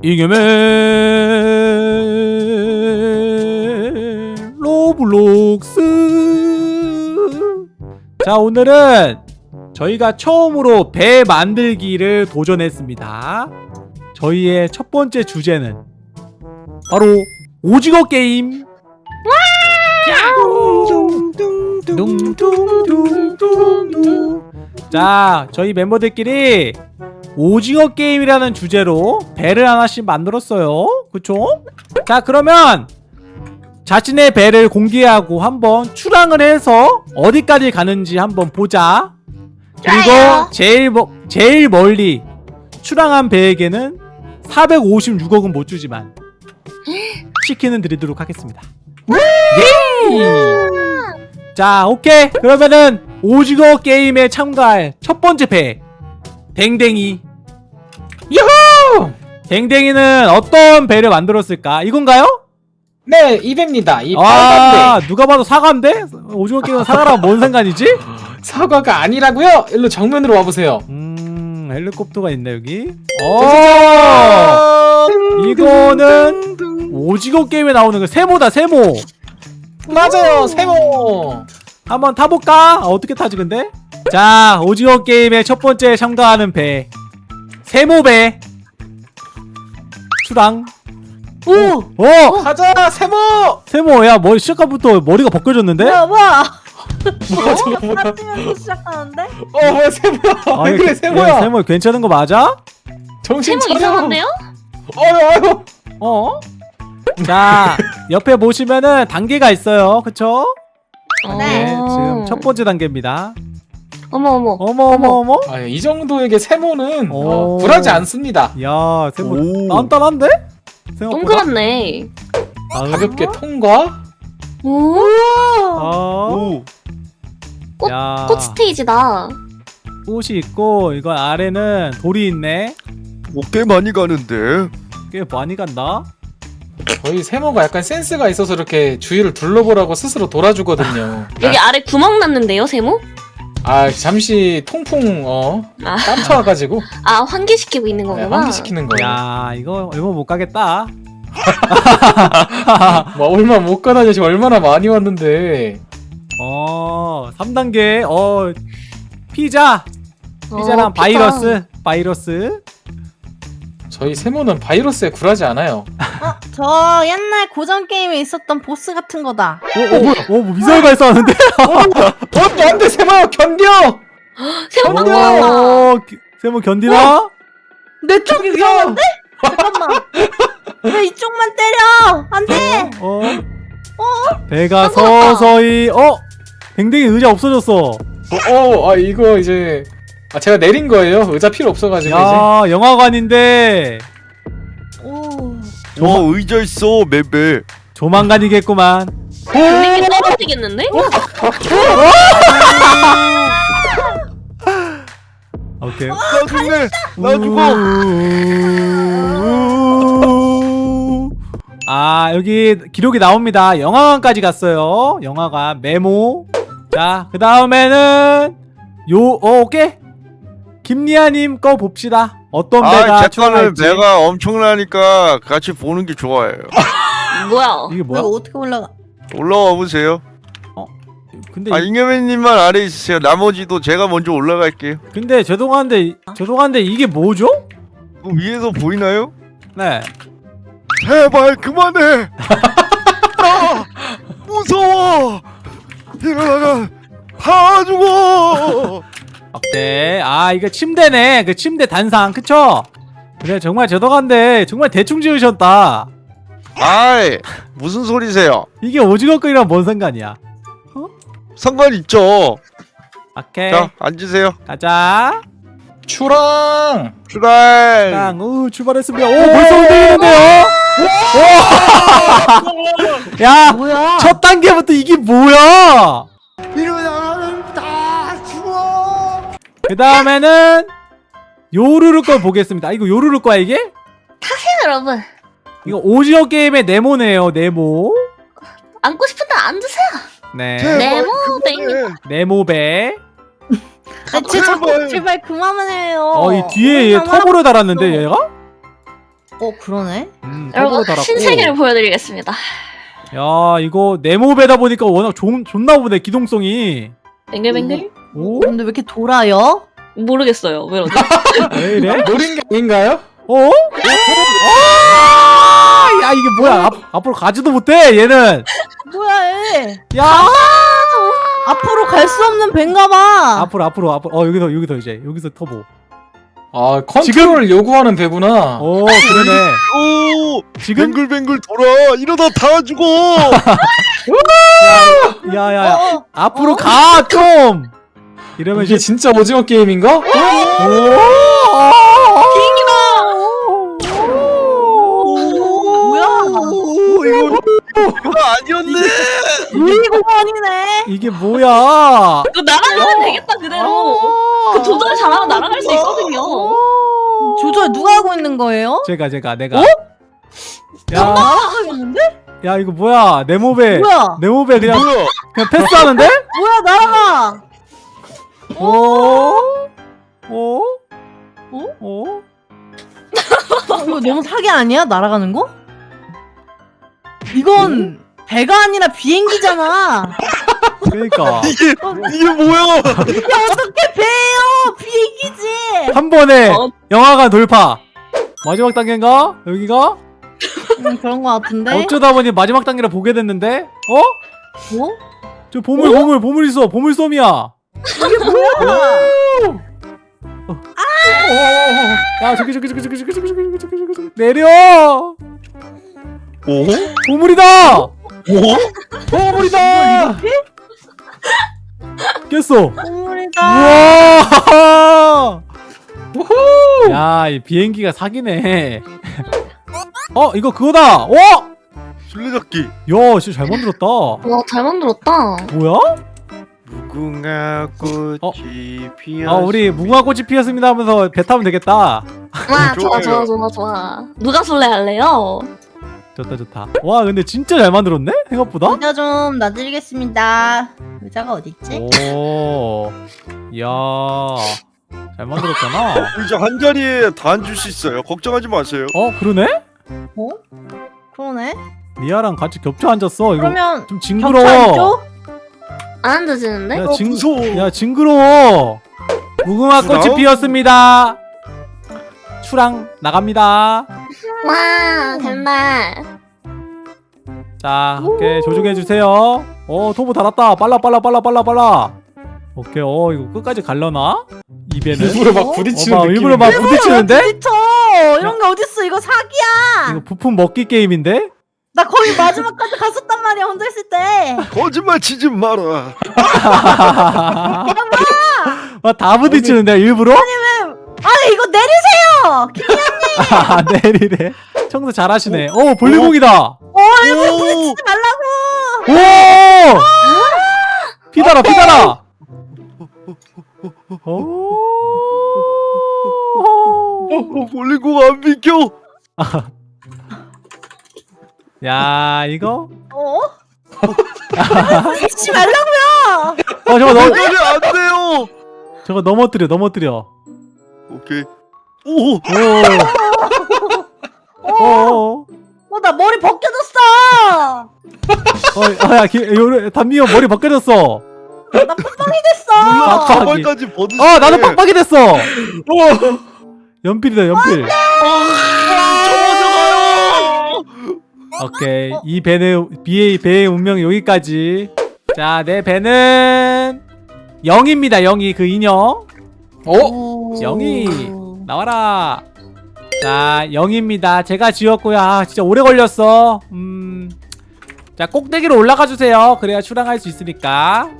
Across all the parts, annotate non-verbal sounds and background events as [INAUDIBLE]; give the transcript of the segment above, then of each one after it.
잉여맨 로블록스. 자 오늘은 저희가 처음으로 배 만들기를 도전했습니다. 저희의 첫 번째 주제는 바로 오징어 게임. 둥둥둥둥둥 자 저희 멤버들끼리 오징어 게임이라는 주제로 배를 하나씩 만들었어요 그쵸? 자 그러면 자신의 배를 공개하고 한번 출항을 해서 어디까지 가는지 한번 보자 그리고 좋아요. 제일, 머, 제일 멀리 출항한 배에게는 456억은 못 주지만 치킨은 드리도록 하겠습니다 예! 자 오케이 그러면은 오징어 게임에 참가할 첫 번째 배 댕댕이 유후 댕댕이는 어떤 배를 만들었을까 이건가요? 네, 이배입니다. 이 아 누가 봐도 사과인데? 오징어 게임은 사과랑 뭔 상관이지? [LAUGHS] 사과가 아니라고요? 일로 정면으로 와보세요. 음 헬리콥터가 있네 여기 어 이거는 오징어 게임에 나오는 그 세모다 세모 맞아요, 세모. 한번 타볼까? 아, 어떻게 타지 근데? 자 오징어 게임의 첫 번째 참가하는 배 세모배 출항 오! 어! 가자, 세모. 세모 야 머리 시작부터 머리가 벗겨졌는데? 뭐야 뭐야 뭐야, 저거 뭐야? 빠지면서 시작하는데? 어, 뭐야, 세모야. 아, 왜 이거- 그래, 야, 세모야. 세모 괜찮은 거 맞아? 정신 세모 차려. 이상한데요? 어휴, 어휴. 어? 자 옆에 보시면은 단계가 있어요 그쵸? 네, 어. 지금 첫 번째 단계입니다 어머 어머. 어머 어머 어머 아, 이 정도에게 세모는 오. 어, 굴하지 않습니다. 야 세모 오. 단단한데? 생각보다 동그랗네. 다음. 가볍게 통과. 오. 어. 오. 꽃- 야, 꽃 스테이지다. 꽃이 있고 이건 아래는 돌이 있네 뭐꽤 많이 가는데. 꽤 많이 간다 저희 세모가 약간 센스가 있어서 이렇게 주위를 둘러보라고 스스로 돌아주거든요. [LAUGHS] 여기 아래 구멍 났는데요, 세모? 아, 잠시 통풍 어 아, 깜쳐와가지고 아 환기시키고 있는 네, 거구나. 환기시키는 거예요. 야 이거 얼마 못 가겠다 [LAUGHS] 뭐 얼마 못 가다니 지금 얼마나 많이 왔는데. 어 3단계 어 피자 피자랑 어, 피자. 바이러스 바이러스 저희 세모는 바이러스에 굴하지 않아요. [LAUGHS] 어? 저 옛날 고전 게임에 있었던 보스 같은 거다 어, 어 뭐야 어뭐 미사일 발사하는데? [LAUGHS] 어, 안돼 세모야 견뎌. 세모 견뎌. 어 기- 세모 견디나? 내 쪽이 위험한데? 잠깐만 [LAUGHS] 왜 이쪽만 때려 안돼 어? 배가 서서히 어? 댕댕이 의자 없어졌어 어, 어, 아 이거 이제 아 제가 내린 거예요. 의자 필요 없어가지고 이제. 야 영화관인데 오 와 의자 있어 맵에. 조만간이겠구만. 분명히 떨어지겠는데? 오케이. 나 죽네. 나 죽어. 우- 아 여기 기록이 나옵니다. 영화관까지 갔어요. 영화관 메모. 자그 다음에는 요 어, 오케이. 김리아님 거 봅시다 어떤 배가 아, 제 거는 배가 엄청나니까 같이 보는 게 좋아요. [LAUGHS] 뭐야? 이게 뭐야 뭐야 어떻게 올라가 올라와 보세요. 근데 아 이- 잉여맨님만 아래 있으세요. 나머지도 제가 먼저 올라갈게요. 근데 죄송한데 죄송한데 이게 뭐죠? 그 위에서 보이나요? 네 제발 그만해. [LAUGHS] 아, 무서워. 이러다가 다 죽어. 오케이 아 이거 침대네 그 침대 단상 그쵸? 그래 정말 죄송한데 정말 대충 지으셨다 아이 무슨 소리세요? 이게 오징어 끓이랑 뭔 상관이야 상관 있죠. 오케이 자 앉으세요. 가자 추랑. 출발. 짱, 우 출발했습니다. 오 벌써 움직이는데요? 오! [LAUGHS] 야, 뭐야 첫 단계부터 이게 뭐야? 그 다음에는 요루루 걸 보겠습니다. 아, 이거 요루루 거야 이게? 여러분 이거 오징어 게임의 네모네요. 네모. 앉고 싶은데 앉으세요. 네. 제발 네모 그만해. 네모배. 아, 제 자꾸 제발. 제발 그만 해요 어, 이 뒤에 얘 그만 터보를 달았는데 얘가? 어 그러네. 음, 여러분 턱으로 달았고. 신세계를 보여드리겠습니다. 야 이거 네모배다 보니까 워낙 좋, 좋나 보네 기동성이. 뱅글뱅글? 오? 근데 왜 이렇게 돌아요? 모르겠어요. 왜 이러지? [LAUGHS] 왜 이래? [LAUGHS] 노린 게 아닌가요? 어? 아! 야 이게 뭐야? 앞, 앞으로 가지도 못해 얘는. 뭐야 얘? 야 앞으로 갈 수 없는 벤가봐. 앞으로 앞으로 앞으로. 어 여기서 여기서 이제 여기서 터보. 아 컨트롤을 요구하는 배구나. 오 그러네. 오 지금 뱅글뱅글 돌아 이러다 다 죽어. [LAUGHS] 야야야 어, 어. 앞으로 가 좀. 이러면 이게 진짜 오징어 게임인가? 뭐야? 오 이거 이거 아니었네. 유리공원이네. 이게 뭐야? 그 날아가면 되겠다 그대로. 그 조절 잘하면 날아갈 수 있거든요. 조절 누가 하고 있는 거예요? 제가 제가 내가. 어? 야, 날아가겠는데? 야 이거 뭐야? 내 몸에 뭐야? 내 몸에 그냥 뭐야? 그냥 패스하는데? 뭐야 날아가? 오? 오? 어? 오? 어, 이거 너무 사기 아니야? 날아가는 거? 이건 배가 아니라 비행기잖아. 그러니까 [LAUGHS] 이게 이게 뭐야? 야 어떻게 배예요? 비행기지. 한 번에 어. 영화관 돌파. 마지막 단계인가? 여기가? 음, 그런 거 같은데. 어쩌다 보니 마지막 단계를 보게 됐는데? 어? 뭐? 저 보물 보물 보물 있어 보물 솜이야. 이게 뭐야? 야 저기 저기 저기 저기 저기 저기 저기 저기 저기 저기 내려. 오? 보물이다. 오? 보물이다. 깼어. 보물이다. 우와! 야, 이 비행기가 사기네. 어, 이거 그거다. 어? 술래잡기. 야, 진짜 잘 만들었다. 와 잘 만들었다. 뭐야? 무궁화 꽃이 어? 피었. 아, 우리 무궁화꽃이 피었습니다 하면서 배 타면 되겠다. 와 좋아 좋아요. 좋아 좋아 좋아. 누가 술래 할래요? 좋다, 좋다. 와, 근데 진짜 잘 만들었네? 생각보다? 의자 좀 놔드리겠습니다. 의자가 어딨지? 오, 이야, 잘 만들었잖아. [LAUGHS] 이제 한 자리에 다 앉을 수 있어요. 걱정하지 마세요. 어, 그러네? 어? 그러네. 리아랑 같이 겹쳐 앉았어. 이거 그러면 좀 징그러워. 안 앉아지는데? 야, 어, 징, 무서워. 야, 징그러워. 무궁화 꽃이 부러워? 피었습니다. 추랑 나갑니다. 와 정말. 자, 오케이 조종해 주세요. 어, 토보 달았다. 빨라, 빨라, 빨라, 빨라, 빨라. 오케이, 어, 이거 끝까지 갈려나? 입에는. 일부러 막 어, 부딪히는 봐, 느낌. 일부러 막 부딪히는데? 부딪혀. 이런 게 어딨어? 이거 사기야. 이거 부품 먹기 게임인데? 나 거의 마지막까지 갔었단 말이야 혼자 있을 때. 거짓말 치지 마라. [LAUGHS] 아, 다 부딪히는데 일부러? 아니 이거 내리세요. [LAUGHS] 아, 내리래. 청소 잘하시네. 오, 볼리공이다. 어 이거 오! 부딪히지 말라고. 오! 피달아, 피달아. 오. 어, 볼링공 안 비켜. [LAUGHS] 야, 이거? 어? [LAUGHS] 부딪히지 말라고요. 어, 저거 넘, 이거는 안 돼요. 저거 넘어뜨려, 넘어뜨려. 오케이. 오. 오. 오. 어 나 머리 벗겨졌어. 어, 야, 기, 요래, 담미형 머리 벗겨졌어. 나 콧방이 됐어. 아, 가발까지 벗으시. 어, 나도 빡빡이 됐어. 연필이다, 연필. 오케이. 이 배는, 비의, 배의 운명 여기까지. 자, 내 배는, 영입니다, 영이. 그 인형. 어? 영희. 나와라. 자, 영입니다. 제가 지었고요. 아, 진짜 오래 걸렸어. 음. 자, 꼭대기로 올라가 주세요. 그래야 출항할 수 있으니까.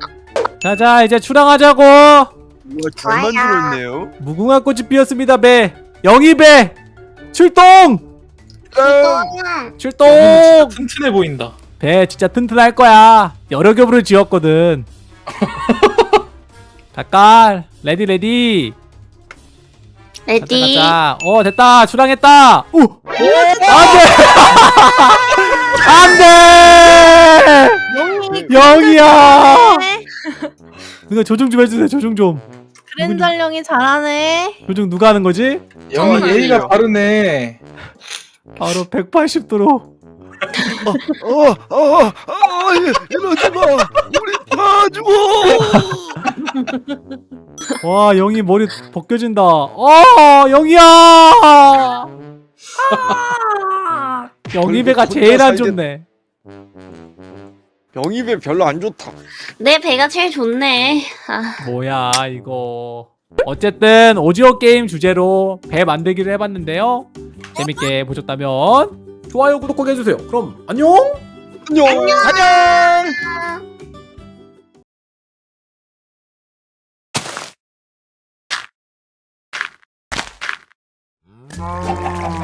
자, 자, 이제 출항하자고. 우와, 잘 만들었네요. 무궁화 꽃이 피었습니다, 배. 영희 배. 출동! 아, 출동! 진짜 튼튼해 보인다. 배 진짜 튼튼할 거야. 여러 겹으로 지었거든. [LAUGHS] 잠깐. ready ready. 가자 ready. 가자. 어 됐다. 출항했다. 오. 안돼. [LAUGHS] 안돼. 영이 영이야. 네. 누가 조종 좀 해주세요. 조종 좀. 그랜절 영이 잘하네. 조종 누가 하는 거지? 영이 예의가. 바르네. 바로 180도로 어, 어, 어, 이러지 마. 우리 다 죽어. 와 영희 머리 벗겨진다 어 영희야 영희 배가 혼자 제일 안 좋네 병입에 별로 안 좋다. 내 배가 제일 좋네. 아, 뭐야 이거 어쨌든 오징어 게임 주제로 배 만들기를 해봤는데요 재밌게 어? 보셨다면 좋아요 구독 꼭 해주세요. 그럼 안녕! 안녕! 안녕, 안녕. 아...